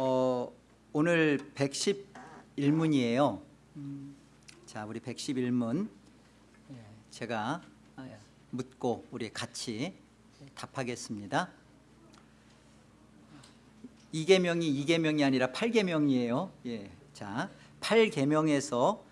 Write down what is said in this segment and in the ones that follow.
어, 오늘 111문이에요. 자, 우리 111문 제가 아, 묻고 우리 같이 답하겠습니다. 이계명이 이계명이 아니라 팔계명이에요. 예. 자, 팔계명에서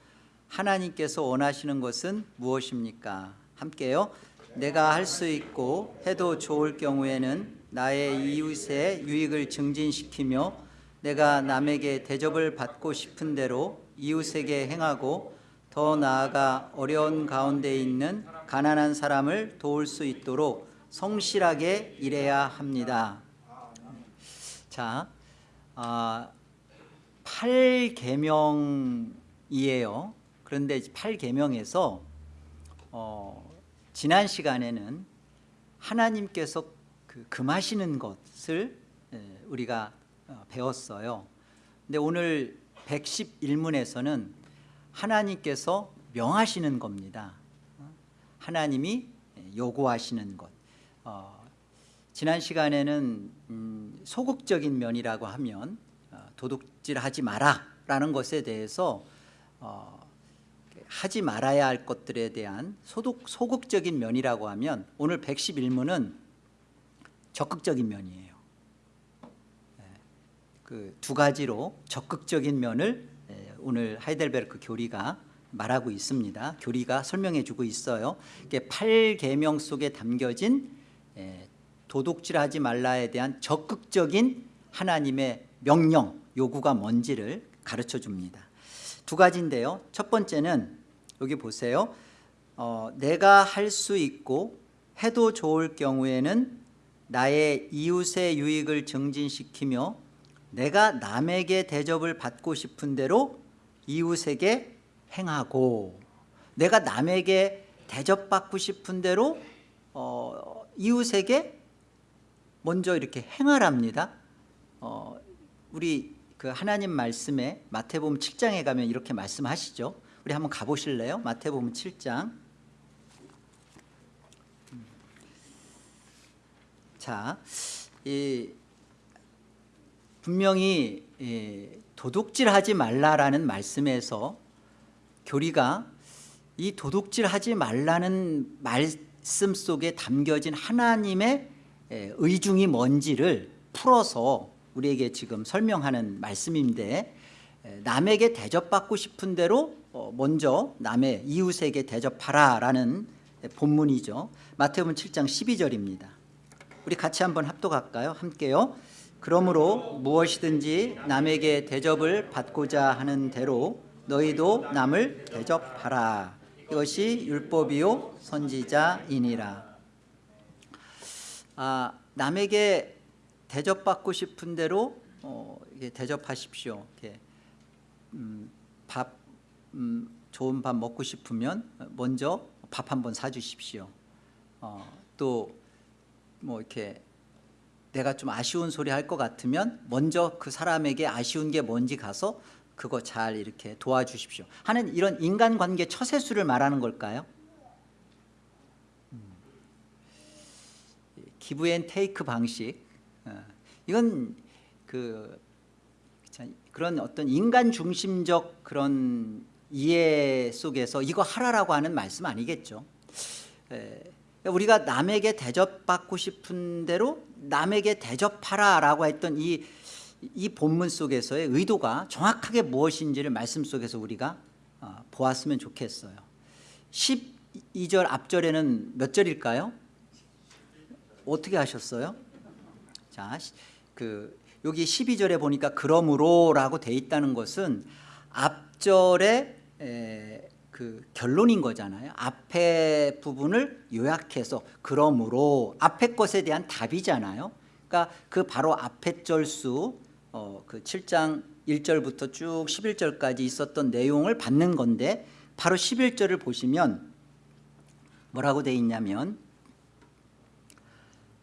하나님께서 원하시는 것은 무엇입니까? 함께요. 내가 할 수 있고 해도 좋을 경우에는 나의 이웃의 유익을 증진시키며 내가 남에게 대접을 받고 싶은 대로 이웃에게 행하고 더 나아가 어려운 가운데 있는 가난한 사람을 도울 수 있도록 성실하게 일해야 합니다. 자, 아, 8계명이에요. 그런데 8계명에서 어, 지난 시간에는 하나님께서 그 금하시는 것을 예, 우리가 어, 배웠어요. 근데 오늘 111문에서는 하나님께서 명하시는 겁니다. 어, 하나님이 요구하시는 것. 어, 지난 시간에는 음, 소극적인 면이라고 하면 어, 도둑질하지 마라라는 것에 대해서 어, 하지 말아야 할 것들에 대한 소독, 소극적인 면이라고 하면 오늘 111문은 적극적인 면이에요. 그 두 가지로 적극적인 면을 예, 오늘 하이델베르크 교리가 말하고 있습니다. 교리가 설명해 주고 있어요. 이게 8계명 속에 담겨진 예, 도둑질하지 말라에 대한 적극적인 하나님의 명령, 요구가 뭔지를 가르쳐 줍니다. 두 가지인데요. 첫 번째는 여기 보세요. 어, 내가 할 수 있고 해도 좋을 경우에는 나의 이웃의 유익을 증진시키며 내가 남에게 대접을 받고 싶은 대로 이웃에게 행하고 내가 남에게 대접받고 싶은 대로 어, 이웃에게 먼저 이렇게 행하랍니다. 어, 우리 그 하나님 말씀에 마태복음 7장에 가면 이렇게 말씀하시죠. 우리 한번 가보실래요? 마태복음 7장. 자, 이 분명히 이 도둑질하지 말라라는 말씀에서 교리가 이 도둑질하지 말라는 말씀 속에 담겨진 하나님의 의중이 뭔지를 풀어서 우리에게 지금 설명하는 말씀인데 남에게 대접받고 싶은 대로 어, 먼저 남의 이웃에게 대접하라 라는 본문이죠. 마태복음 7장 12절입니다. 우리 같이 한번 합독할까요? 함께요. 그러므로 무엇이든지 남에게 대접을 받고자 하는 대로 너희도 남을 대접하라. 이것이 율법이요 선지자이니라. 아, 남에게 대접받고 싶은 대로 어, 대접하십시오. 이렇게 음, 밥 음, 좋은 밥 먹고 싶으면 먼저 밥 한 번 사주십시오. 어, 또뭐 이렇게 내가 좀 아쉬운 소리 할 것 같으면 먼저 그 사람에게 아쉬운 게 뭔지 가서 그거 잘 이렇게 도와주십시오. 하는 이런 인간관계 처세수를 말하는 걸까요? 음. give and take 방식 어, 이건 그 그런 어떤 인간 중심적 그런 이해 속에서 이거 하라라고 하는 말씀 아니겠죠. 우리가 남에게 대접받고 싶은 대로 남에게 대접하라 라고 했던 이, 이 본문 속에서의 의도가 정확하게 무엇인지를 말씀 속에서 우리가 어, 보았으면 좋겠어요. 12절 앞절에는 몇 절일까요? 어떻게 하셨어요? 자, 그 여기 12절에 보니까 그러므로 라고 돼 있다는 것은 앞절에 에, 그 결론인 거잖아요. 앞에 부분을 요약해서 그러므로 앞에 것에 대한 답이잖아요. 그러니까 그 바로 앞에 절수 어, 그 7장 1절부터 쭉 11절까지 있었던 내용을 받는 건데 바로 11절을 보시면 뭐라고 돼 있냐면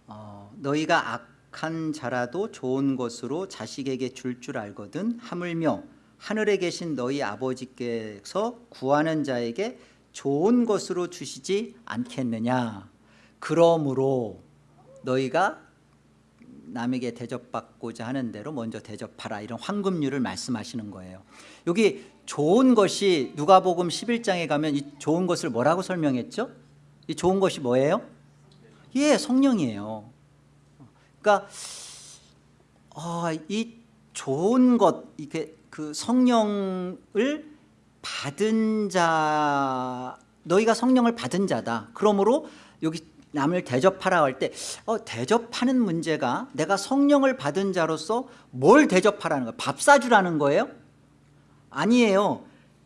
어, 너희가 악한 자라도 좋은 것으로 자식에게 줄줄 알거든 하물며 하늘에 계신 너희 아버지께서 구하는 자에게 좋은 것으로 주시지 않겠느냐 그러므로 너희가 남에게 대접받고자 하는 대로 먼저 대접하라 이런 황금률을 말씀하시는 거예요 여기 좋은 것이 누가복음 11장에 가면 이 좋은 것을 뭐라고 설명했죠? 이 좋은 것이 뭐예요? 예 성령이에요 그러니까 어, 이 좋은 것 이게 그 성령을 받은 자 너희가 성령을 받은 자다. 그러므로 여기 남을 대접하라 할 때 어, 대접하는 문제가 내가 성령을 받은 자로서 뭘 대접하라는 거예요 밥 사주라는 거예요? 아니에요.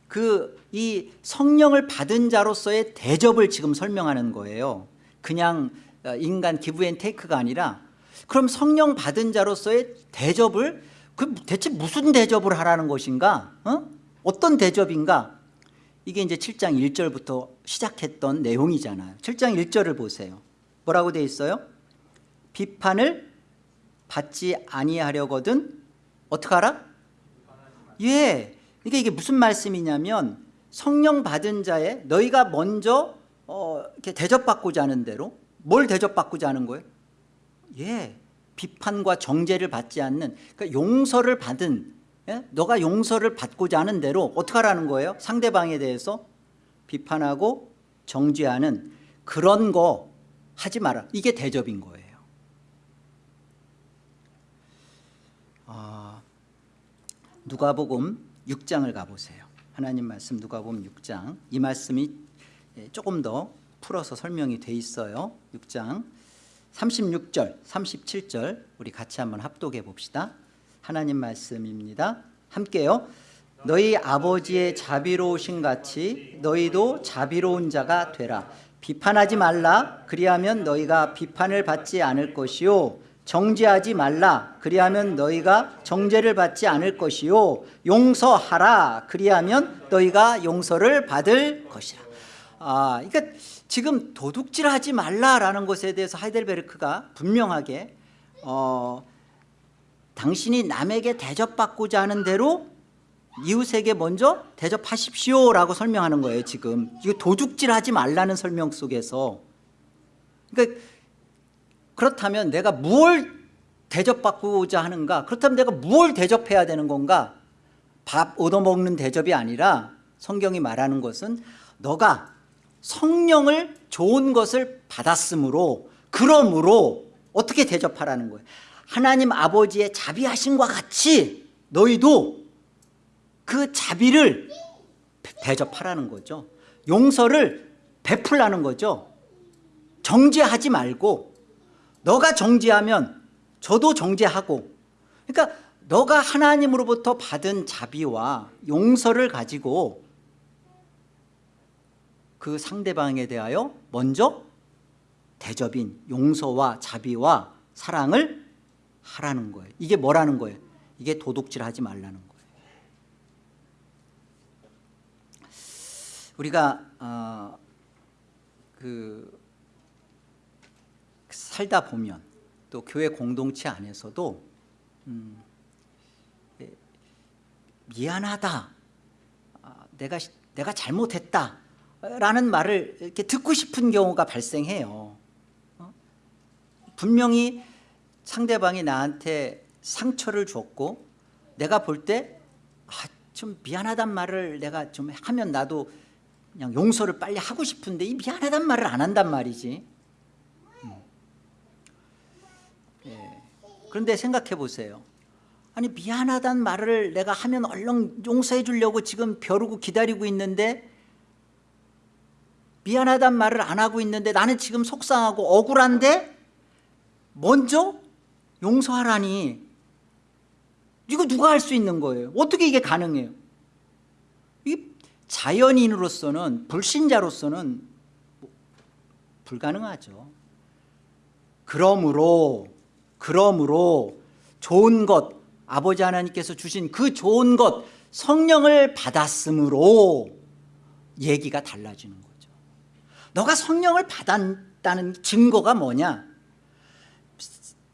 그 이 성령을 받은 자로서의 대접을 지금 설명하는 거예요. 그냥 어, 인간 기브앤테이크가 아니라 그럼 성령 받은 자로서의 대접을 그 대체 무슨 대접을 하라는 것인가 어? 어떤 대접인가 이게 이제 7장 1절부터 시작했던 내용이잖아요 7장 1절을 보세요 뭐라고 돼 있어요? 비판을 받지 아니하려거든 어떻게 하라? 예 그러니까 이게 무슨 말씀이냐면 성령 받은 자의 너희가 먼저 어, 이렇게 대접받고자 하는 대로 뭘 대접받고자 하는 거예요? 예 비판과 정죄를 받지 않는 그러니까 용서를 받은 예? 너가 용서를 받고자 하는 대로 어떻게 하라는 거예요? 상대방에 대해서 비판하고 정죄하는 그런 거 하지 마라. 이게 대접인 거예요. 아, 누가복음 6장을 가보세요. 하나님 말씀 누가복음 6장. 이 말씀이 예, 조금 더 풀어서 설명이 돼 있어요. 6장 36절 37절 우리 같이 한번 합독해 봅시다. 하나님 말씀입니다. 함께요. 너희 아버지의 자비로우신 같이 너희도 자비로운 자가 되라. 비판하지 말라. 그리하면 너희가 비판을 받지 않을 것이요. 정죄하지 말라. 그리하면 너희가 정죄를 받지 않을 것이요. 용서하라. 그리하면 너희가 용서를 받을 것이라. 아, 그러니까 지금 도둑질하지 말라라는 것에 대해서 하이델베르크가 분명하게 어, 당신이 남에게 대접받고자 하는 대로 이웃에게 먼저 대접하십시오라고 설명하는 거예요 지금. 이거 도둑질하지 말라는 설명 속에서. 그러니까 그렇다면 내가 무엇 대접받고자 하는가 그렇다면 내가 무엇 대접해야 되는 건가? 밥 얻어먹는 대접이 아니라 성경이 말하는 것은 너가 성령을 좋은 것을 받았으므로 그러므로 어떻게 대접하라는 거예요? 하나님 아버지의 자비하심과 같이 너희도 그 자비를 대접하라는 거죠. 용서를 베풀라는 거죠. 정죄하지 말고 너가 정죄하면 저도 정죄하고 그러니까 너가 하나님으로부터 받은 자비와 용서를 가지고 그 상대방에 대하여 먼저 대접인 용서와 자비와 사랑을 하라는 거예요. 이게 뭐라는 거예요? 이게 도둑질하지 말라는 거예요. 우리가 어, 그 살다 보면 또 교회 공동체 안에서도 음, 예, 미안하다. 아, 내가 내가 잘못했다 라는 말을 이렇게 듣고 싶은 경우가 발생해요 어? 분명히 상대방이 나한테 상처를 줬고 내가 볼때좀 아, 미안하단 말을 내가 좀 하면 나도 그냥 용서를 빨리 하고 싶은데 이 미안하단 말을 안 한단 말이지 음. 예. 그런데 생각해 보세요 아니 미안하단 말을 내가 하면 얼른 용서해 주려고 지금 벼르고 기다리고 있는데 미안하단 말을 안 하고 있는데 나는 지금 속상하고 억울한데 먼저 용서하라니. 이거 누가 할 수 있는 거예요? 어떻게 이게 가능해요? 이 자연인으로서는 불신자로서는 불가능하죠. 그러므로 그러므로 좋은 것 아버지 하나님께서 주신 그 좋은 것 성령을 받았으므로 얘기가 달라지는 거죠 너가 성령을 받았다는 증거가 뭐냐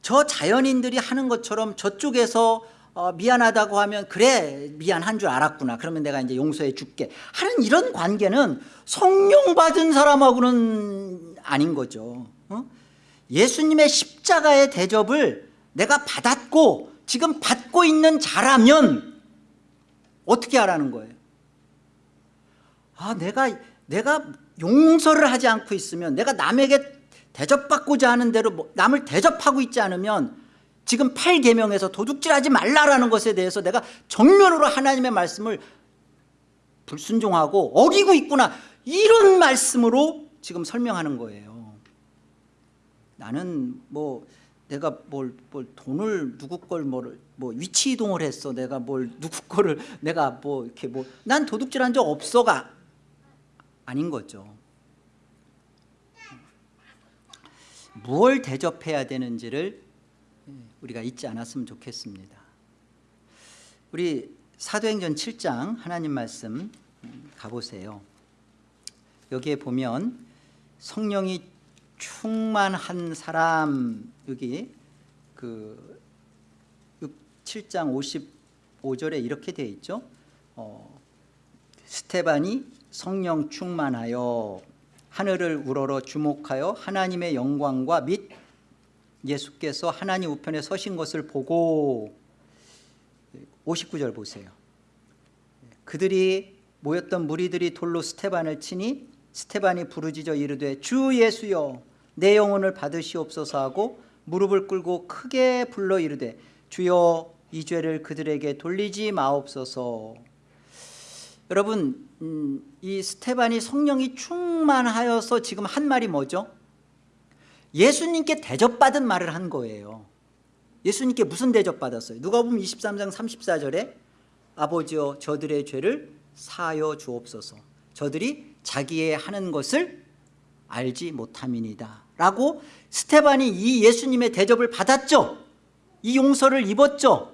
저 자연인들이 하는 것처럼 저쪽에서 어, 미안하다고 하면 그래 미안한 줄 알았구나 그러면 내가 이제 용서해 줄게 하는 이런 관계는 성령 받은 사람하고는 아닌 거죠 어? 예수님의 십자가의 대접을 내가 받았고 지금 받고 있는 자라면 어떻게 하라는 거예요? 아 내가 내가 용서를 하지 않고 있으면 내가 남에게 대접받고자 하는 대로 뭐 남을 대접하고 있지 않으면 지금 8계명에서 도둑질하지 말라라는 것에 대해서 내가 정면으로 하나님의 말씀을 불순종하고 어기고 있구나. 이런 말씀으로 지금 설명하는 거예요. 나는 뭐 내가 뭘, 뭘 돈을 누구 걸뭐 뭐 위치 이동을 했어. 내가 뭘 누구 거를 내가 뭐 이렇게 뭐 난 도둑질한 적 없어가 아닌 거죠. 무엇 대접해야 되는지를 우리가 잊지 않았으면 좋겠습니다. 우리 사도행전 7장 하나님 말씀 가보세요. 여기에 보면 성령이 충만한 사람 여기 그 7장 55절에 이렇게 되어 있죠. 어, 스테반이 성령 충만하여 하늘을 우러러 주목하여 하나님의 영광과 및 예수께서 하나님 우편에 서신 것을 보고 59절 보세요. 그들이 모였던 무리들이 돌로 스테반을 치니 스테반이 부르짖어 이르되 주 예수여 내 영혼을 받으시옵소서 하고 무릎을 꿇고 크게 불러 이르되 주여 이 죄를 그들에게 돌리지 마옵소서 여러분 음, 이 스테반이 성령이 충만하여서 지금 한 말이 뭐죠? 예수님께 대접받은 말을 한 거예요. 예수님께 무슨 대접받았어요? 누가 보면 23장 34절에 아버지여 저들의 죄를 사여 주옵소서. 저들이 자기의 하는 것을 알지 못함이니다. 라고 스테반이 이 예수님의 대접을 받았죠. 이 용서를 입었죠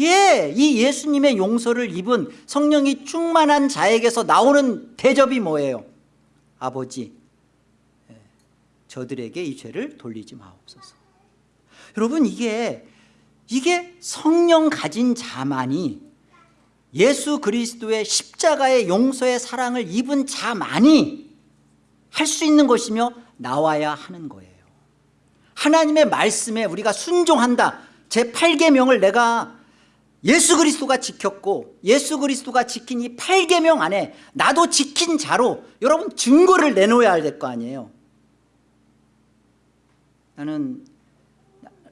예, 이 예수님의 용서를 입은 성령이 충만한 자에게서 나오는 대접이 뭐예요? 아버지 예, 저들에게 이 죄를 돌리지 마옵소서. 여러분 이게 이게 성령 가진 자만이 예수 그리스도의 십자가의 용서의 사랑을 입은 자만이 할 수 있는 것이며 나와야 하는 거예요. 하나님의 말씀에 우리가 순종한다. 제8계명을 내가 예수 그리스도가 지켰고 예수 그리스도가 지킨 이 8계명 안에 나도 지킨 자로 여러분 증거를 내놓아야 될 거 아니에요 나는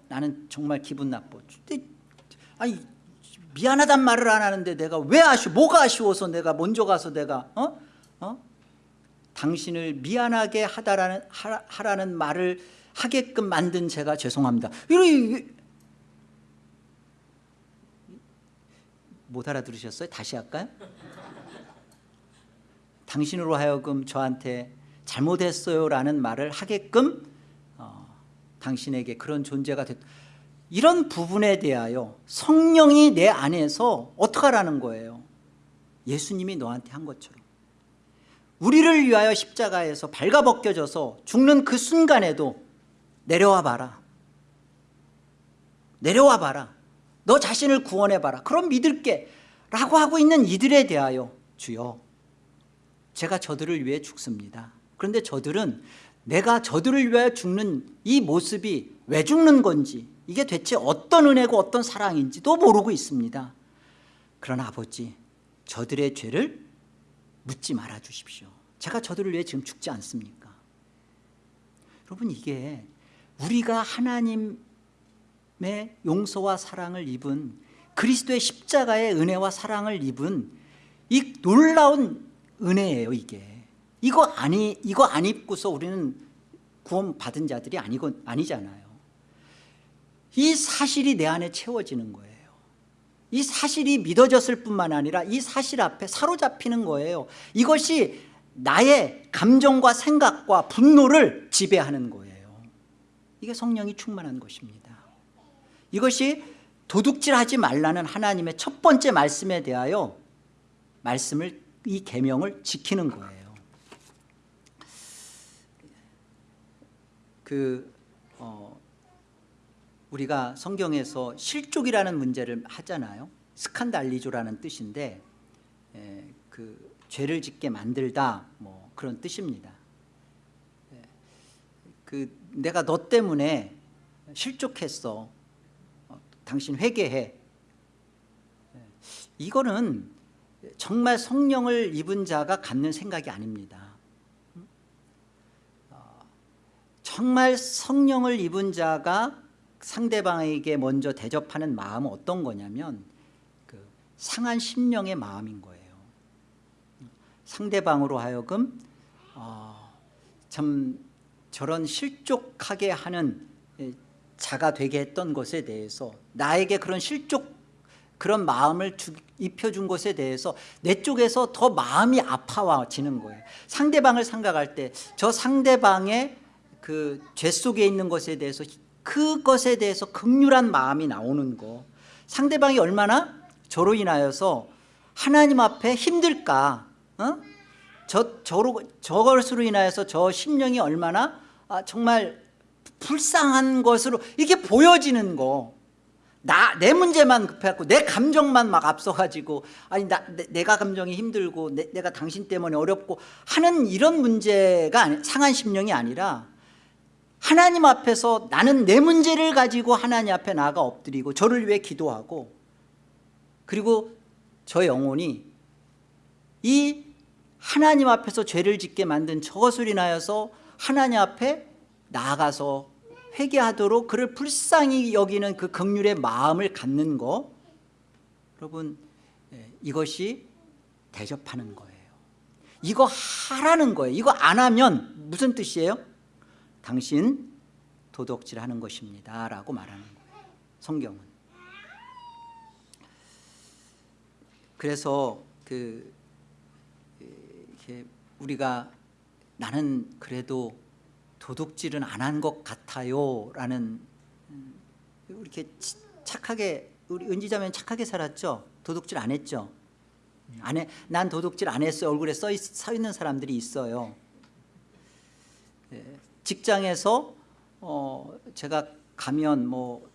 나는 정말 기분 나빠 아니 미안하단 말을 안 하는데 내가 왜 아쉬워 뭐가 아쉬워서 내가 먼저 가서 내가 어? 어? 당신을 미안하게 하다라는, 하라는 말을 하게끔 만든 제가 죄송합니다 이런 못 알아들으셨어요? 다시 할까요? 당신으로 하여금 저한테 잘못했어요 라는 말을 하게끔 어, 당신에게 그런 존재가 됐 이런 부분에 대하여 성령이 내 안에서 어떡하라는 거예요 예수님이 너한테 한 것처럼 우리를 위하여 십자가에서 발가벗겨져서 죽는 그 순간에도 내려와 봐라 내려와 봐라 너 자신을 구원해 봐라. 그럼 믿을게. 라고 하고 있는 이들에 대하여 주여 제가 저들을 위해 죽습니다. 그런데 저들은 내가 저들을 위하여 죽는 이 모습이 왜 죽는 건지 이게 대체 어떤 은혜고 어떤 사랑인지도 모르고 있습니다. 그러나 아버지 저들의 죄를 묻지 말아 주십시오. 제가 저들을 위해 지금 죽지 않습니까? 여러분 이게 우리가 하나님 의 용서와 사랑을 입은 그리스도의 십자가의 은혜와 사랑을 입은 이 놀라운 은혜예요 이게. 이거 아니 이거 안 입고서 우리는 구원 받은 자들이 아니고 아니잖아요. 이 사실이 내 안에 채워지는 거예요. 이 사실이 믿어졌을 뿐만 아니라 이 사실 앞에 사로잡히는 거예요. 이것이 나의 감정과 생각과 분노를 지배하는 거예요. 이게 성령이 충만한 것입니다 이것이 도둑질하지 말라는 하나님의 첫 번째 말씀에 대하여 말씀을 이 계명을 지키는 거예요. 그 어, 우리가 성경에서 실족이라는 문제를 하잖아요. 스칸달리조라는 뜻인데 에, 그 죄를 짓게 만들다 뭐 그런 뜻입니다. 에, 그 내가 너 때문에 실족했어 어, 당신 회개해. 이거는 정말 성령을 입은 자가 갖는 생각이 아닙니다. 어, 정말 성령을 입은 자가 상대방에게 먼저 대접하는 마음은 어떤 거냐면 그 상한 심령의 마음인 거예요. 상대방으로 하여금 어, 참 저런 실족하게 하는 예, 자가 되게 했던 것에 대해서 나에게 그런 실족 그런 마음을 주, 입혀준 것에 대해서 내 쪽에서 더 마음이 아파와지는 거예요 상대방을 생각할 때 저 상대방의 그 죄 속에 있는 것에 대해서 그것에 대해서 극률한 마음이 나오는 거 상대방이 얼마나 저로 인하여서 하나님 앞에 힘들까 어? 저, 저로, 저것으로 인하여서 저 심령이 얼마나 아, 정말 불쌍한 것으로 이게 보여지는 거. 나, 내 문제만 급해갖고 내 감정만 막 앞서가지고 아니 나, 내, 가 감정이 힘들고 내, 내가 당신 때문에 어렵고 하는 이런 문제가 아니, 상한 심령이 아니라 하나님 앞에서 나는 내 문제를 가지고 하나님 앞에 나가 엎드리고 저를 위해 기도하고 그리고 저 영혼이 이 하나님 앞에서 죄를 짓게 만든 저것을 인하여서 하나님 앞에 나아가서 회개하도록 그를 불쌍히 여기는 그 극률의 마음을 갖는 거. 여러분 예, 이것이 대접하는 거예요. 이거 하라는 거예요. 이거 안 하면 무슨 뜻이에요? 당신 도덕질하는 것입니다 라고 말하는 거예요. 성경은. 그래서 그 이렇게 우리가 나는 그래도 도둑질은 안 한 것 같아요. 라는 음, 이렇게 착하게 우리 은지자매 착하게 살았죠? 도둑질 안 했죠? 안 해, 난 도둑질 안 했어요. 얼굴에 써, 있, 서 있는 사람들이 있어요. 예, 직장에서 어, 제가 가면 뭐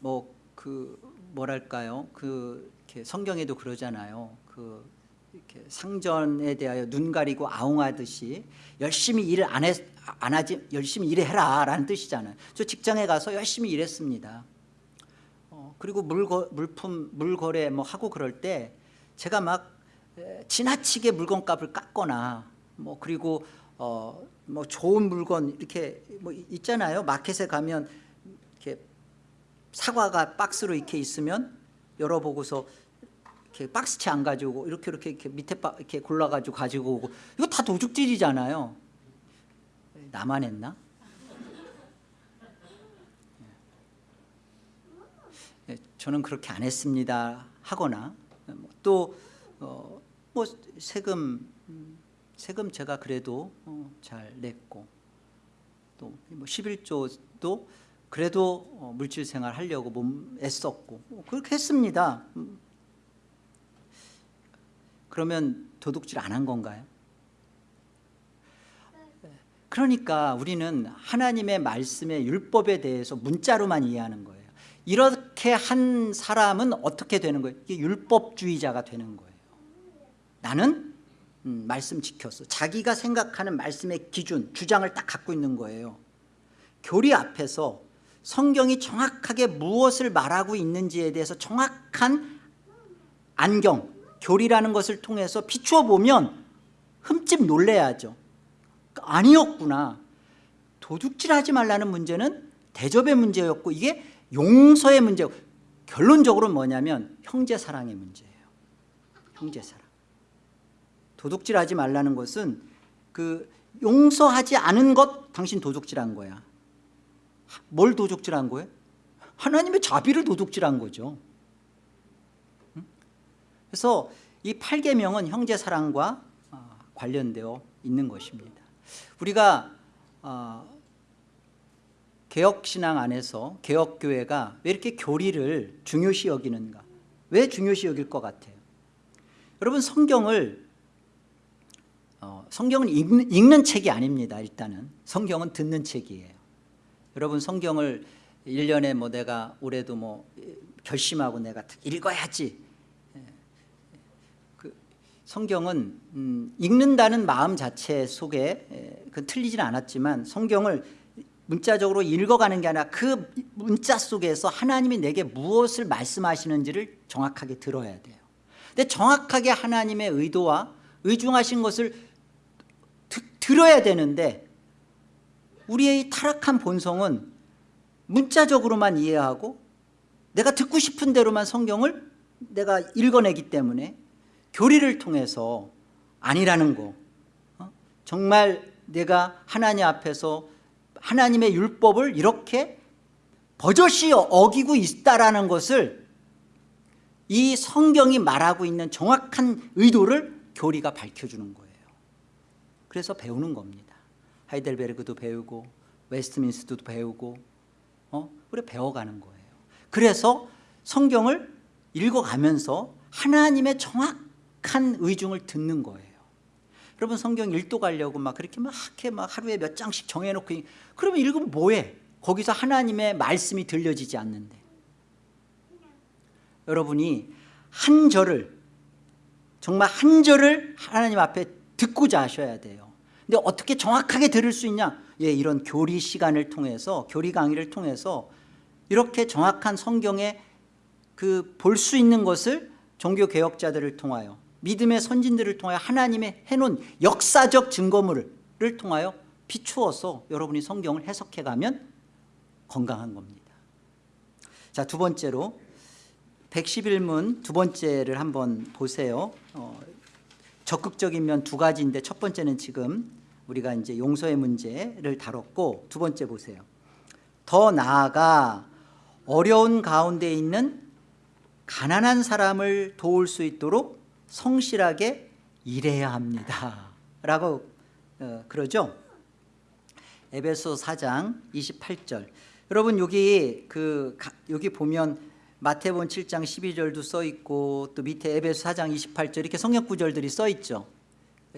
뭐 그 뭐랄까요? 그 성경에도 그러잖아요. 그 이렇게 상전에 대하여 눈 가리고 아웅하듯이 열심히 일을 안, 했, 안 하지? 열심히 일해라 라는 뜻이잖아요. 저 직장에 가서 열심히 일했습니다. 어, 그리고 물거, 물품 물거래 뭐 하고 그럴 때 제가 막 에, 지나치게 물건값을 깎거나 뭐 그리고 어, 뭐 좋은 물건 이렇게 뭐 있잖아요. 마켓에 가면 이렇게 사과가 박스로 이렇게 있으면 열어보고서 이렇게 박스채 안 가지고 이렇게 이렇게, 이렇게 밑에 바, 이렇게 골라가지고 가지고 오고 이거 다 도둑질이잖아요. 나만 했나? 네, 저는 그렇게 안 했습니다 하거나 또뭐 어, 뭐 세금 세금 제가 그래도 어, 잘 냈고 또 뭐 11조도 그래도 어, 물질 생활 하려고 몸 애썼고 뭐 그렇게 했습니다. 그러면 도둑질 안 한 건가요? 그러니까 우리는 하나님의 말씀의 율법에 대해서 문자로만 이해하는 거예요. 이렇게 한 사람은 어떻게 되는 거예요? 이게 율법주의자가 되는 거예요. 나는 음, 말씀 지켰어. 자기가 생각하는 말씀의 기준, 주장을 딱 갖고 있는 거예요. 교리 앞에서 성경이 정확하게 무엇을 말하고 있는지에 대해서 정확한 안경, 교리라는 것을 통해서 비추어 보면 흠집 놀래야죠 아니었구나. 도둑질하지 말라는 문제는 대접의 문제였고 이게 용서의 문제고 결론적으로 뭐냐면 형제 사랑의 문제예요. 형제 사랑. 도둑질하지 말라는 것은 그 용서하지 않은 것 당신 도둑질한 거야. 뭘 도둑질한 거예요? 하나님의 자비를 도둑질한 거죠. 그래서 이 8계명은 형제 사랑과 어, 관련되어 있는 것입니다 우리가 어, 개혁신앙 안에서 개혁교회가 왜 이렇게 교리를 중요시 여기는가? 왜 중요시 여길 것 같아요? 여러분 성경을 어, 성경은 읽는, 읽는 책이 아닙니다 일단은. 성경은 듣는 책이에요. 여러분 성경을 1년에 뭐 내가 올해도 뭐 결심하고 내가 읽어야지 성경은 음, 읽는다는 마음 자체 속에 그 틀리지는 않았지만 성경을 문자적으로 읽어가는 게 아니라 그 문자 속에서 하나님이 내게 무엇을 말씀하시는지를 정확하게 들어야 돼요. 근데 정확하게 하나님의 의도와 의중하신 것을 드, 들어야 되는데 우리의 이 타락한 본성은 문자적으로만 이해하고 내가 듣고 싶은 대로만 성경을 내가 읽어내기 때문에 교리를 통해서 아니라는 거 어? 정말 내가 하나님 앞에서 하나님의 율법을 이렇게 버젓이 어기고 있다라는 것을 이 성경이 말하고 있는 정확한 의도를 교리가 밝혀주는 거예요 그래서 배우는 겁니다 하이델베르그도 배우고 웨스트민스터도 배우고 어? 우리 배워가는 거예요 그래서 성경을 읽어가면서 하나님의 정확 한 의중을 듣는 거예요. 여러분 성경 읽도 가려고 막 그렇게 막 이렇게 막 하루에 몇 장씩 정해놓고 그러면 읽으면 뭐해? 거기서 하나님의 말씀이 들려지지 않는데. 여러분이 한 절을 정말 한 절을 하나님 앞에 듣고자 하셔야 돼요. 근데 어떻게 정확하게 들을 수 있냐? 예, 이런 교리 시간을 통해서 교리 강의를 통해서 이렇게 정확한 성경에 그 볼 수 있는 것을 종교개혁자들을 통하여 믿음의 선진들을 통하여 하나님의 해놓은 역사적 증거물을 통하여 비추어서 여러분이 성경을 해석해가면 건강한 겁니다. 자두 번째로 111문 두 번째를 한번 보세요. 어, 적극적인 면 두 가지인데 첫 번째는 지금 우리가 이제 용서의 문제를 다뤘고 두 번째 보세요. 더 나아가 어려운 가운데 있는 가난한 사람을 도울 수 있도록 성실하게 일해야 합니다. 라고 어, 그러죠? 에베소 4장 28절. 여러분 여기 그 여기 보면 마태복음 7장 12절도 써 있고 또 밑에 에베소 4장 28절 이렇게 성역 구절들이 써 있죠.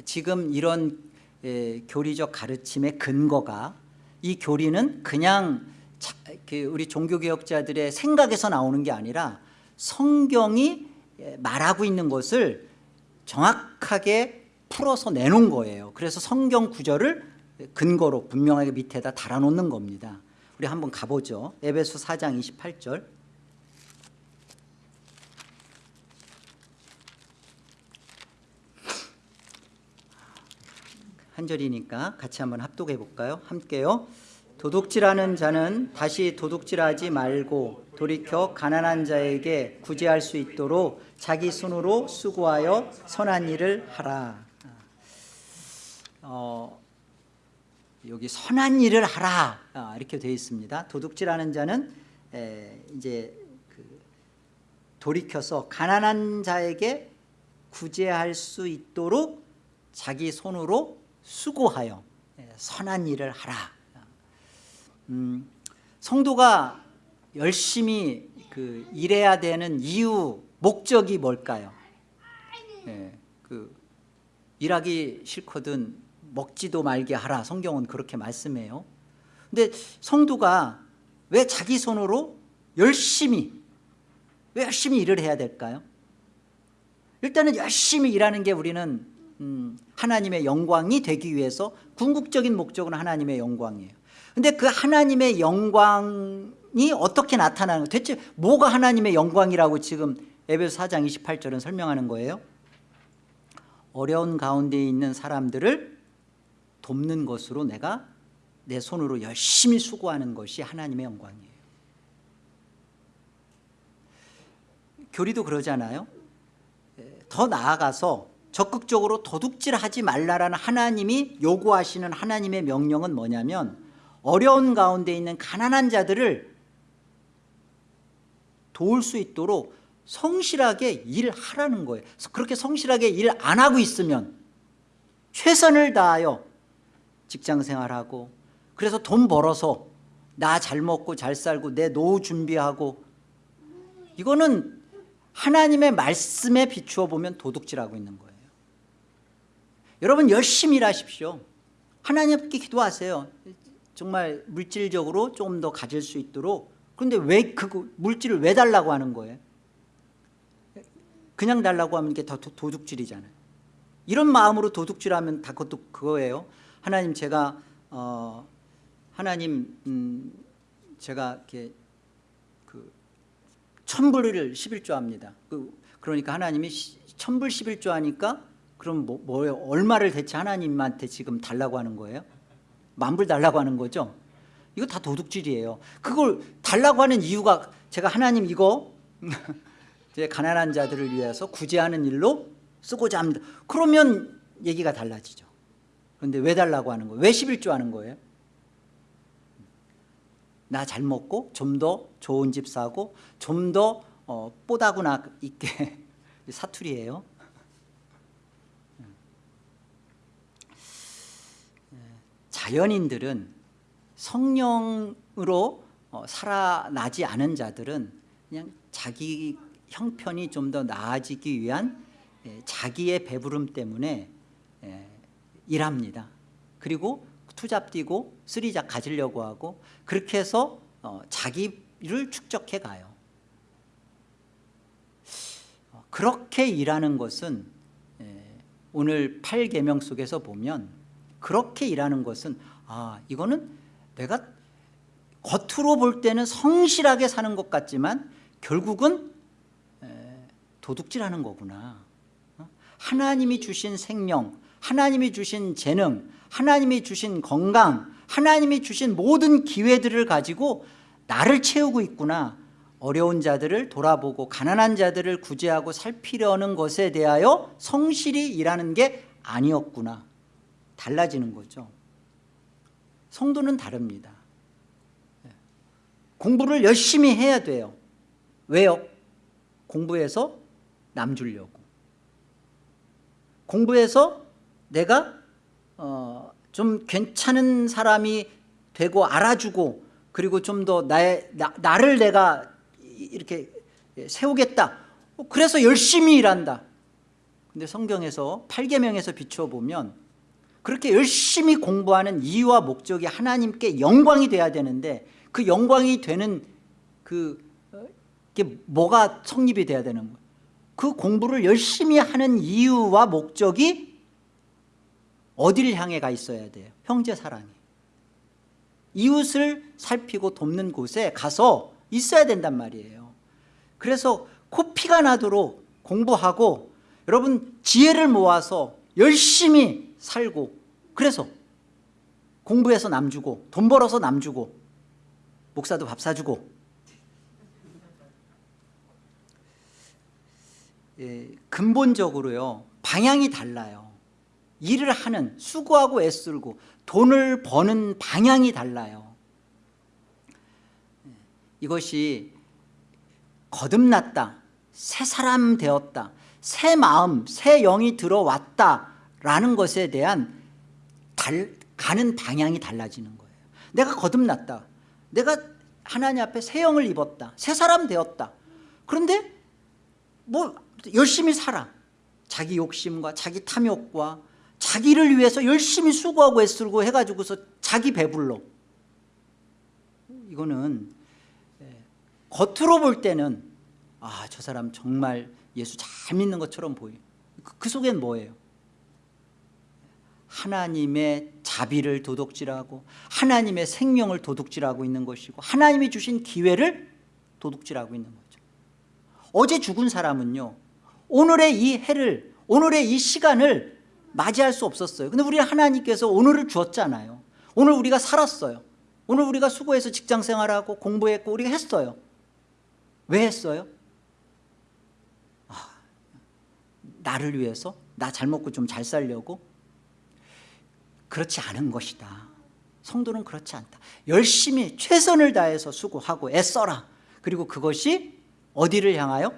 지금 이런 에, 교리적 가르침의 근거가 이 교리는 그냥 자, 그 우리 종교개혁자들의 생각에서 나오는 게 아니라 성경이 말하고 있는 것을 정확하게 풀어서 내놓은 거예요. 그래서 성경 구절을 근거로 분명하게 밑에다 달아놓는 겁니다. 우리 한번 가보죠. 에베소 4장 28절. 한 절이니까 같이 한번 합독해 볼까요? 함께요 도둑질하는 자는 다시 도둑질하지 말고 돌이켜 가난한 자에게 구제할 수 있도록 자기 손으로 수고하여 선한 일을 하라. 어, 여기 선한 일을 하라. 아, 이렇게 되어 있습니다. 도둑질하는 자는 에, 이제 그 돌이켜서 가난한 자에게 구제할 수 있도록 자기 손으로 수고하여 선한 일을 하라 음, 성도가 열심히 그 일해야 되는 이유 목적이 뭘까요? 예, 그 일하기 싫거든 먹지도 말게 하라 성경은 그렇게 말씀해요 근데 성도가 왜 자기 손으로 열심히 왜 열심히 일을 해야 될까요? 일단은 열심히 일하는 게 우리는 음, 하나님의 영광이 되기 위해서 궁극적인 목적은 하나님의 영광이에요 근데 그 하나님의 영광이 어떻게 나타나는 대체 뭐가 하나님의 영광이라고 지금 에베소 4장 28절은 설명하는 거예요? 어려운 가운데 있는 사람들을 돕는 것으로 내가 내 손으로 열심히 수고하는 것이 하나님의 영광이에요. 교리도 그러잖아요. 더 나아가서 적극적으로 도둑질하지 말라라는 하나님이 요구하시는 하나님의 명령은 뭐냐면 어려운 가운데 있는 가난한 자들을 도울 수 있도록 성실하게 일하라는 거예요. 그렇게 성실하게 일 안 하고 있으면 최선을 다하여 직장생활하고 그래서 돈 벌어서 나 잘 먹고 잘 살고 내 노후 준비하고 이거는 하나님의 말씀에 비추어 보면 도둑질하고 있는 거예요. 여러분 열심히 일하십시오. 하나님께 기도하세요 정말 물질적으로 조금 더 가질 수 있도록 그런데 왜 그 물질을 왜 달라고 하는 거예요? 그냥 달라고 하면 이게 더 도둑질이잖아요 이런 마음으로 도둑질하면 다 그것도 그거예요 하나님 제가 어, 하나님 음, 제가 이렇게 그 천불을 11조합니다. 그, 그러니까 하나님이 시- 천불 11조 하니까 그럼 뭐, 뭐예요? 얼마를 대체 하나님한테 지금 달라고 하는 거예요? 만불 달라고 하는 거죠? 이거 다 도둑질이에요. 그걸 달라고 하는 이유가 제가 하나님 이거 이제 가난한 자들을 위해서 구제하는 일로 쓰고자 합니다. 그러면 얘기가 달라지죠. 그런데 왜 달라고 하는 거예요? 왜 11조 하는 거예요? 나 잘 먹고 좀 더 좋은 집 사고 좀더 어, 뽀다구나 있게 사투리예요. 자연인들은 성령으로 어, 살아나지 않은 자들은 그냥 자기 형편이 좀 더 나아지기 위한 예, 자기의 배부름 때문에 예, 일합니다. 그리고 투잡 뛰고 쓰리잡 가지려고 하고 그렇게 해서 어, 자기를 축적해 가요. 어, 그렇게 일하는 것은 예, 오늘 8계명 속에서 보면 그렇게 일하는 것은 아 이거는 내가 겉으로 볼 때는 성실하게 사는 것 같지만 결국은 에, 도둑질하는 거구나. 어? 하나님이 주신 생명 하나님이 주신 재능 하나님이 주신 건강 하나님이 주신 모든 기회들을 가지고 나를 채우고 있구나. 어려운 자들을 돌아보고 가난한 자들을 구제하고 살피려는 것에 대하여 성실히 일하는 게 아니었구나 달라지는 거죠. 성도는 다릅니다. 공부를 열심히 해야 돼요. 왜요? 공부해서 남 주려고. 공부해서 내가 어, 좀 괜찮은 사람이 되고 알아주고 그리고 좀 더 나를 내가 이렇게 세우겠다. 그래서 열심히 일한다. 근데 성경에서 8계명에서 비추어 보면 그렇게 열심히 공부하는 이유와 목적이 하나님께 영광이 돼야 되는데 그 영광이 되는 그 어, 게 뭐가 성립이 돼야 되는 거예요 그 공부를 열심히 하는 이유와 목적이 어디를 향해 가 있어야 돼요? 형제 사랑에 이웃을 살피고 돕는 곳에 가서 있어야 된단 말이에요. 그래서 코피가 나도록 공부하고 여러분 지혜를 모아서 열심히 살고 그래서 공부해서 남 주고 돈 벌어서 남 주고 목사도 밥 사주고. 예, 근본적으로요 방향이 달라요. 일을 하는 수고하고 애쓰고 돈을 버는 방향이 달라요. 예, 이것이 거듭났다 새 사람 되었다 새 마음 새 영이 들어왔다 라는 것에 대한 달, 가는 방향이 달라지는 거예요. 내가 거듭났다. 내가 하나님 앞에 새 영을 입었다. 새 사람 되었다. 그런데 뭐 열심히 살아. 자기 욕심과 자기 탐욕과 자기를 위해서 열심히 수고하고 애쓰고 해가지고서 자기 배불러. 이거는 예, 겉으로 볼 때는 아 저 사람 정말 예수 잘 믿는 것처럼 보여 그, 그 속엔 뭐예요 하나님의 자비를 도둑질하고 하나님의 생명을 도둑질하고 있는 것이고 하나님이 주신 기회를 도둑질하고 있는 거죠. 어제 죽은 사람은요 오늘의 이 해를 오늘의 이 시간을 맞이할 수 없었어요. 근데 우리 하나님께서 오늘을 주었잖아요. 오늘 우리가 살았어요. 오늘 우리가 수고해서 직장생활하고 공부했고 우리가 했어요. 왜 했어요? 아, 나를 위해서? 나 잘 먹고 좀 잘 살려고 그렇지 않은 것이다. 성도는 그렇지 않다. 열심히 최선을 다해서 수고하고 애써라. 그리고 그것이 어디를 향하여?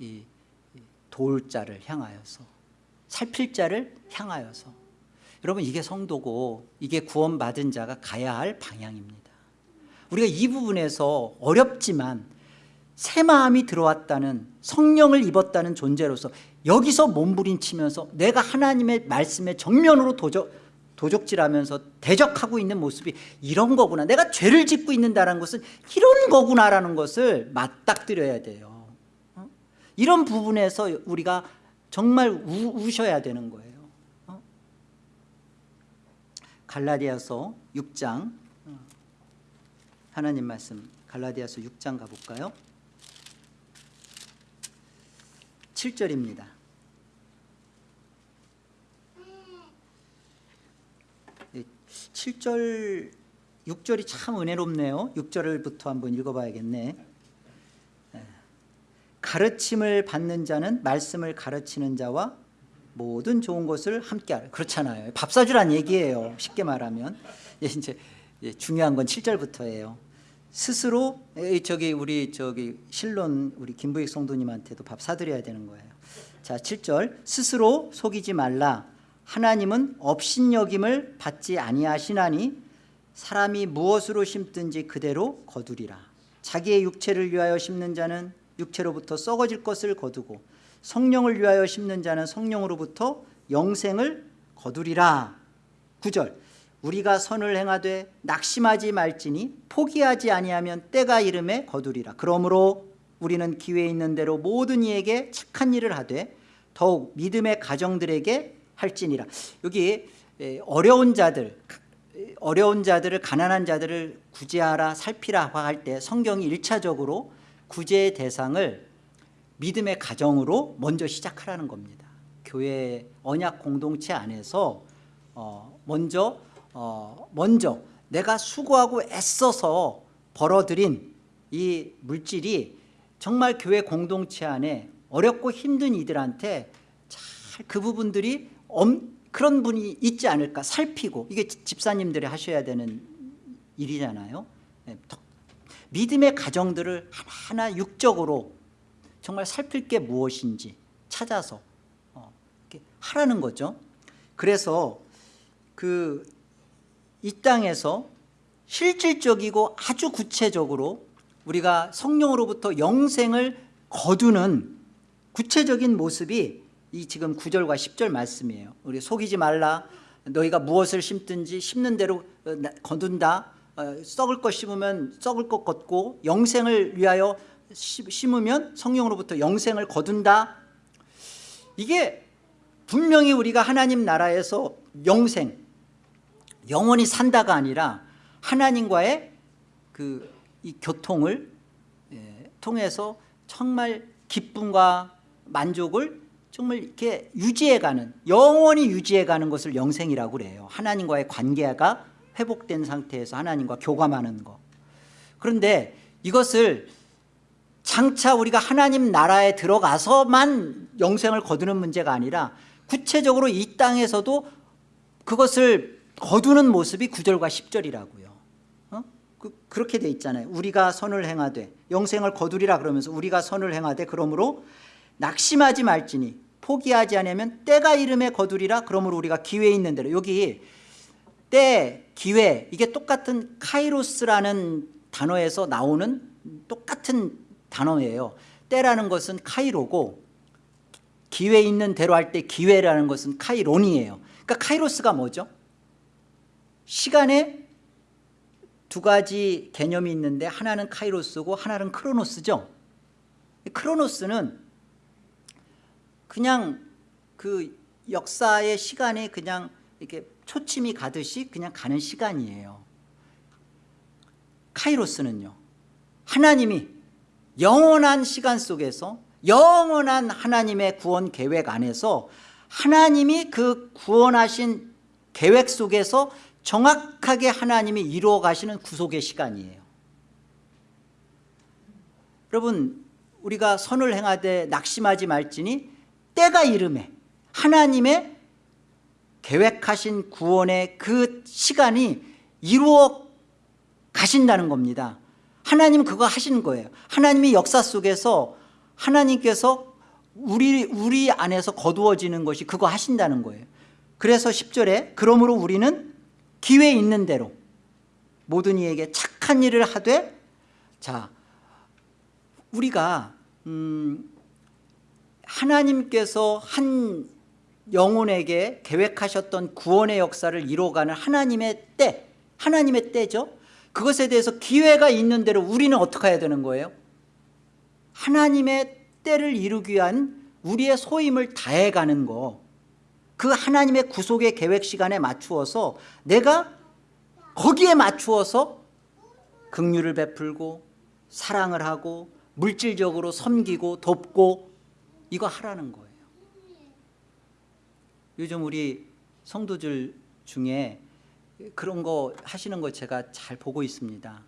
이 도울 자를 향하여서 살필 자를 향하여서. 여러분 이게 성도고 이게 구원받은 자가 가야 할 방향입니다. 우리가 이 부분에서 어렵지만 새 마음이 들어왔다는 성령을 입었다는 존재로서 여기서 몸부림치면서 내가 하나님의 말씀에 정면으로 도적, 도적질하면서 대적하고 있는 모습이 이런 거구나 내가 죄를 짓고 있는다는 것은 이런 거구나라는 것을 맞닥뜨려야 돼요 어? 이런 부분에서 우리가 정말 우, 우셔야 되는 거예요 어? 갈라디아서 6장 하나님 말씀 갈라디아서 6장 가볼까요? 7절입니다. 7절 6절이 참 은혜롭네요. 6절부터 한번 읽어봐야겠네. 예. 가르침을 받는 자는 말씀을 가르치는 자와 모든 좋은 것을 함께하라. 그렇잖아요. 밥 사주란 얘기예요. 쉽게 말하면 예, 이제 예, 중요한 건 7절부터예요. 스스로 에, 저기 우리 저기 실론 우리 김부익 성도님한테도 밥 사드려야 되는 거예요. 자, 7절 스스로 속이지 말라. 하나님은 업신여김을 받지 아니하시나니 사람이 무엇으로 심든지 그대로 거두리라. 자기의 육체를 위하여 심는 자는 육체로부터 썩어질 것을 거두고 성령을 위하여 심는 자는 성령으로부터 영생을 거두리라. 9절 우리가 선을 행하되 낙심하지 말지니 포기하지 아니하면 때가 이름에 거두리라. 그러므로 우리는 기회 있는 대로 모든 이에게 착한 일을 하되 더욱 믿음의 가정들에게 할지니라. 여기 에, 어려운 자들 어려운 자들을 가난한 자들을 구제하라 살피라 할 때 성경이 일차적으로 구제의 대상을 믿음의 가정으로 먼저 시작하라는 겁니다. 교회 언약 공동체 안에서 어, 먼저 어, 먼저 내가 수고하고 애써서 벌어들인 이 물질이 정말 교회 공동체 안에 어렵고 힘든 이들한테 잘 그 부분들이 엄, 그런 분이 있지 않을까 살피고 이게 집사님들이 하셔야 되는 일이잖아요. 네, 더- 믿음의 가정들을 하나하나 육적으로 정말 살필 게 무엇인지 찾아서 어, 하라는 거죠. 그래서 그 이 땅에서 실질적이고 아주 구체적으로 우리가 성령으로부터 영생을 거두는 구체적인 모습이 이 지금 9절과 10절 말씀이에요. 우리 속이지 말라. 너희가 무엇을 심든지 심는 대로 어, 나- 거둔다. 어, 썩을 것 심으면 썩을 것 걷고 영생을 위하여 심- 심으면 성령으로부터 영생을 거둔다. 이게 분명히 우리가 하나님 나라에서 영생, 영원히 산다가 아니라 하나님과의 그 이 교통을 예, 통해서 정말 기쁨과 만족을 정말 이렇게 유지해가는 영원히 유지해가는 것을 영생이라고 그래요. 하나님과의 관계가 회복된 상태에서 하나님과 교감하는 거. 그런데 이것을 장차 우리가 하나님 나라에 들어가서만 영생을 거두는 문제가 아니라 구체적으로 이 땅에서도 그것을 거두는 모습이 9절과 10절이라고요. 어? 그, 그렇게 돼 있잖아요. 우리가 선을 행하되 영생을 거두리라 그러면서 우리가 선을 행하되 그러므로 낙심하지 말지니 포기하지 않으면 때가 이름에 거두리라 그러므로 우리가 기회 있는 대로 여기 때, 기회 이게 똑같은 카이로스라는 단어에서 나오는 똑같은 단어예요. 때라는 것은 카이로고 기회 있는 대로 할 때 기회라는 것은 카이론이에요. 그러니까 카이로스가 뭐죠? 시간에 두 가지 개념이 있는데 하나는 카이로스고 하나는 크로노스죠. 크로노스는 그냥 그 역사의 시간에 그냥 이렇게 초침이 가듯이 그냥 가는 시간이에요. 카이로스는요. 하나님이 영원한 시간 속에서 영원한 하나님의 구원 계획 안에서 하나님이 그 구원하신 계획 속에서 정확하게 하나님이 이루어 가시는 구속의 시간이에요. 여러분 우리가 선을 행하되 낙심하지 말지니 때가 이름에 하나님의 계획하신 구원의 그 시간이 이루어 가신다는 겁니다. 하나님 그거 하시는 거예요. 하나님이 역사 속에서 하나님께서 우리 우리 안에서 거두어지는 것이 그거 하신다는 거예요. 그래서 10절에 그러므로 우리는 기회 있는 대로 모든 이에게 착한 일을 하되 자 우리가 음, 하나님께서 한 영혼에게 계획하셨던 구원의 역사를 이루어가는 하나님의 때 하나님의 때죠 그것에 대해서 기회가 있는 대로 우리는 어떻게 해야 되는 거예요? 하나님의 때를 이루기 위한 우리의 소임을 다해가는 거 그 하나님의 구속의 계획 시간에 맞추어서 내가 거기에 맞추어서 긍휼을 베풀고 사랑을 하고 물질적으로 섬기고 돕고 이거 하라는 거예요. 요즘 우리 성도들 중에 그런 거 하시는 거 제가 잘 보고 있습니다.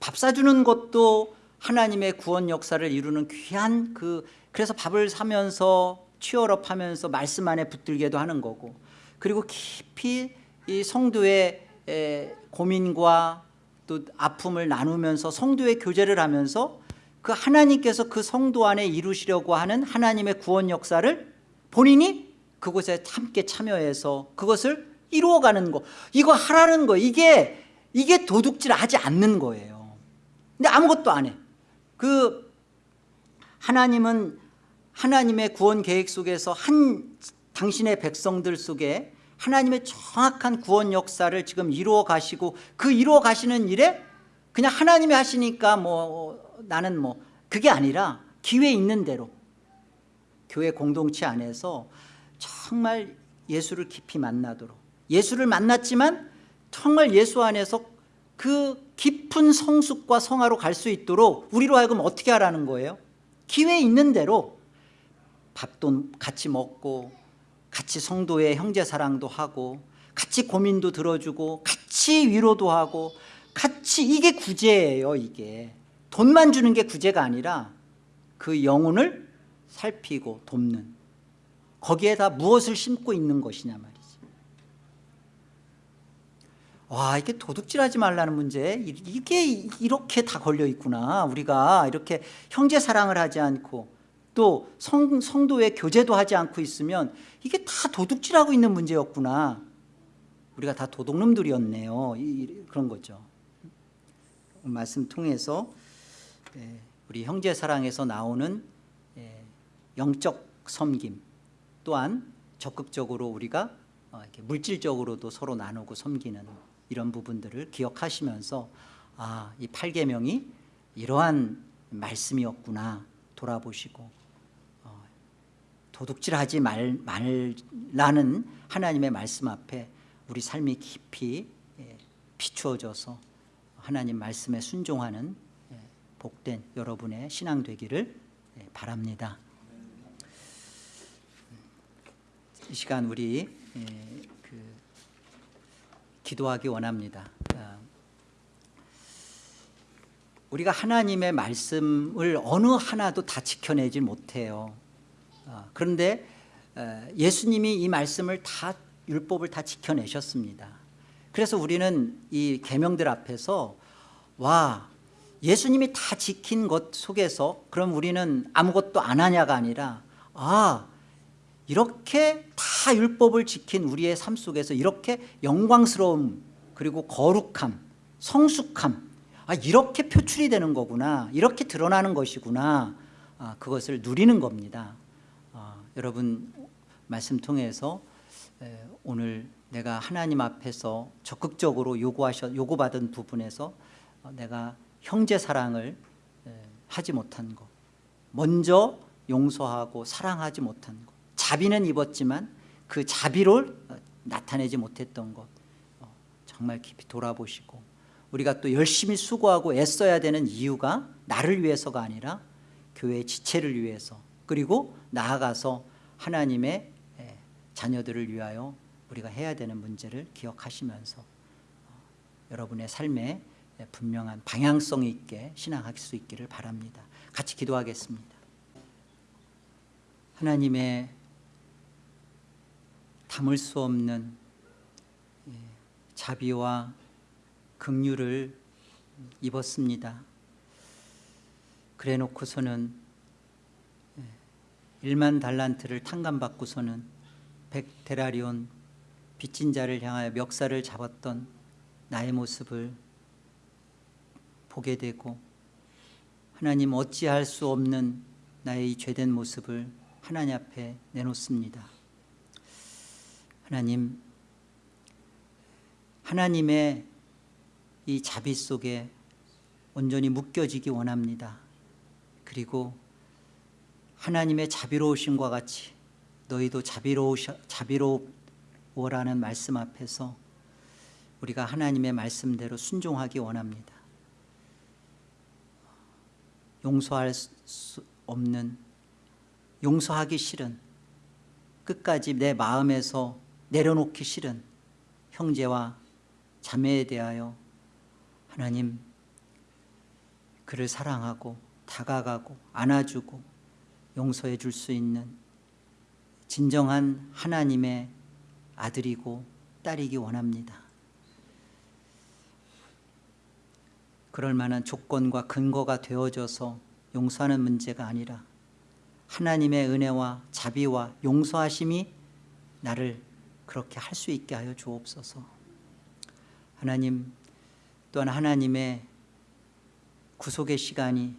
밥 사주는 것도 하나님의 구원 역사를 이루는 귀한 그 그래서 밥을 사면서 취업하면서 말씀 안에 붙들게도 하는 거고. 그리고 깊이 이 성도의 에, 고민과 또 아픔을 나누면서 성도의 교제를 하면서 그 하나님께서 그 성도 안에 이루시려고 하는 하나님의 구원 역사를 본인이 그곳에 함께 참여해서 그것을 이루어가는 거. 이거 하라는 거. 이게 이게 도둑질하지 않는 거예요. 근데 아무것도 안해그 하나님은 하나님의 구원 계획 속에서 한 당신의 백성들 속에 하나님의 정확한 구원 역사를 지금 이루어 가시고 그 이루어 가시는 일에 그냥 하나님이 하시니까 뭐 나는 뭐 그게 아니라 기회 있는 대로 교회 공동체 안에서 정말 예수를 깊이 만나도록 예수를 만났지만 정말 예수 안에서 그 깊은 성숙과 성화로 갈 수 있도록 우리로 하여금 어떻게 하라는 거예요? 기회 있는 대로 밥도 같이 먹고 같이 성도의 형제 사랑도 하고 같이 고민도 들어주고 같이 위로도 하고 같이 이게 구제예요 이게. 돈만 주는 게 구제가 아니라 그 영혼을 살피고 돕는. 거기에다 무엇을 심고 있는 것이냐 말이지. 와 이게 도둑질하지 말라는 문제. 이게 이렇게 다 걸려 있구나. 우리가 이렇게 형제 사랑을 하지 않고 또 성, 성도의 교제도 하지 않고 있으면 이게 다 도둑질하고 있는 문제였구나. 우리가 다 도둑놈들이었네요. 이, 그런 거죠. 말씀 통해서 예, 우리 형제 사랑에서 나오는 예, 영적 섬김 또한 적극적으로 우리가 어, 물질적으로도 서로 나누고 섬기는 이런 부분들을 기억하시면서 아, 이 8계명이 이러한 말씀이었구나 돌아보시고 어, 도둑질하지 말, 말라는 하나님의 말씀 앞에 우리 삶이 깊이 예, 비추어져서 하나님 말씀에 순종하는 예, 복된 여러분의 신앙 되기를 예, 바랍니다. 이 시간 우리 예, 그 기도하기 원합니다. 아, 우리가 하나님의 말씀을 어느 하나도 다 지켜내지 못해요. 아, 그런데 어, 예수님이 이 말씀을 다 율법을 다 지켜내셨습니다. 그래서 우리는 이 계명들 앞에서 와 예수님이 다 지킨 것 속에서 그럼 우리는 아무것도 안 하냐가 아니라 아 이렇게 다 율법을 지킨 우리의 삶 속에서 이렇게 영광스러움 그리고 거룩함 성숙함 아 이렇게 표출이 되는 거구나 이렇게 드러나는 것이구나 아, 그것을 누리는 겁니다. 아, 여러분 말씀 통해서 에, 오늘 내가 하나님 앞에서 적극적으로 요구하셔, 요구받은 부분에서 어, 내가 형제 사랑을 에, 하지 못한 것 먼저 용서하고 사랑하지 못한 것 자비는 입었지만 그 자비를 어, 나타내지 못했던 것 어, 정말 깊이 돌아보시고 우리가 또 열심히 수고하고 애써야 되는 이유가 나를 위해서가 아니라 교회의 지체를 위해서 그리고 나아가서 하나님의 에, 자녀들을 위하여 우리가 해야 되는 문제를 기억하시면서 어, 여러분의 삶에 분명한 방향성 있게 신앙할 수 있기를 바랍니다. 같이 기도하겠습니다. 하나님의 담을 수 없는 예, 자비와 긍휼을 입었습니다. 그래 놓고서는 1만 달란트를 탕감받고서는 백 데라리온 빚진 자를 향하여 멱살을 잡았던 나의 모습을 보게 되고 하나님 어찌할 수 없는 나의 이 죄된 모습을 하나님 앞에 내놓습니다. 하나님 하나님의 이 자비 속에 온전히 묶여지기 원합니다. 그리고 하나님의 자비로우심과 같이 너희도 자비로우셔, 자비로워라는 말씀 앞에서 우리가 하나님의 말씀대로 순종하기 원합니다. 용서할 수 없는 용서하기 싫은 끝까지 내 마음에서 내려놓기 싫은 형제와 자매에 대하여 하나님 그를 사랑하고 다가가고 안아주고 용서해 줄 수 있는 진정한 하나님의 아들이고 딸이기 원합니다. 그럴 만한 조건과 근거가 되어져서 용서하는 문제가 아니라 하나님의 은혜와 자비와 용서하심이 나를 그렇게 할 수 있게 하여 주옵소서. 하나님 또한 하나님의 구속의 시간이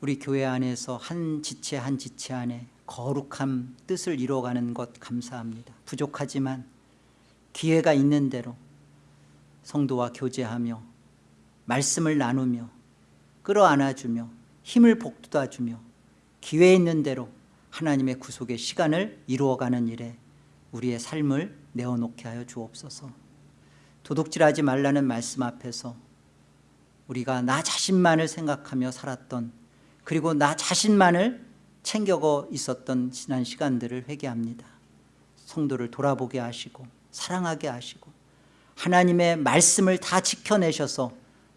우리 교회 안에서 한 지체 한 지체 안에 거룩한 뜻을 이루어가는 것 감사합니다. 부족하지만 기회가 있는 대로 성도와 교제하며 말씀을 나누며 끌어안아주며 힘을 복돋아주며 기회 있는 대로 하나님의 구속의 시간을 이루어가는 일에 우리의 삶을 내어놓게 하여 주옵소서 도둑질하지 말라는 말씀 앞에서 우리가 나 자신만을 생각하며 살았던 그리고 나 자신만을 챙겨고 있었던 지난 시간들을 회개합니다. 성도를 돌아보게 하시고 사랑하게 하시고 하나님의 말씀을 다 지켜내셔서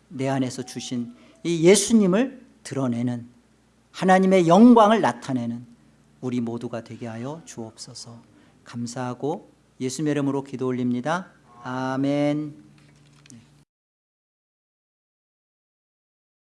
내 안에서 주신 이 예수님을 드러내는 하나님의 영광을 나타내는 우리 모두가 되게 하여 주옵소서. 감사하고 예수의 이름으로 기도 올립니다. 아멘